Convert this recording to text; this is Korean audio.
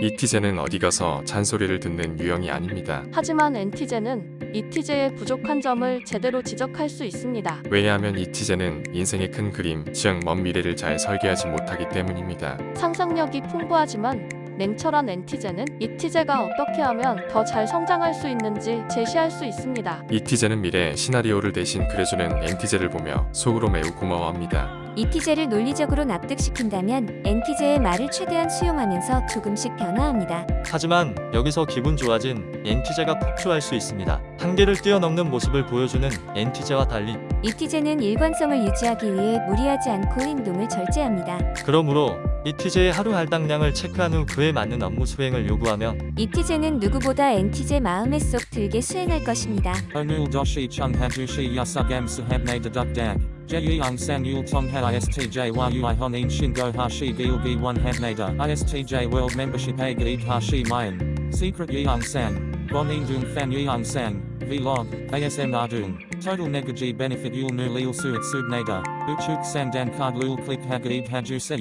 이티제는 어디 가서 잔소리를 듣는 유형이 아닙니다. 하지만 엔티제는 이티제의 부족한 점을 제대로 지적할 수 있습니다. 왜냐하면 이티제는 인생의 큰 그림, 즉 먼 미래를 잘 설계하지 못하기 때문입니다. 상상력이 풍부하지만 냉철한 엔티제는 이티제가 어떻게 하면 더 잘 성장할 수 있는지 제시할 수 있습니다. 이티제는 미래 시나리오를 대신 그려주는 엔티제를 보며 속으로 매우 고마워합니다. 이티제를 논리적으로 납득시킨다면 엔티제의 말을 최대한 수용하면서 조금씩 변화합니다. 하지만 여기서 기분 좋아진 엔티제가 폭주할 수 있습니다. 한계를 뛰어넘는 모습을 보여주는 엔티제와 달리 이티제는 일관성을 유지하기 위해 무리하지 않고 행동을 절제합니다. 그러므로 이티제의 하루 할당량을 체크한 후 그에 맞는 업무 수행을 요구하며 이티제는 누구보다 엔티제 마음에 쏙 들게 수행할 것입니다. Sahabne deduk dag. Jeyung sang tong ha istj yui honin shingo hashi gilgi one habnada. Istj world membership a gaid hashi mayan. Secret yeung sang. Bonin dung fan yeung sang. Vlog. ASM ardung. Total negaji benefit yul nu lil suit subnada. Uchuk sang dan card lul click hagaib haju se.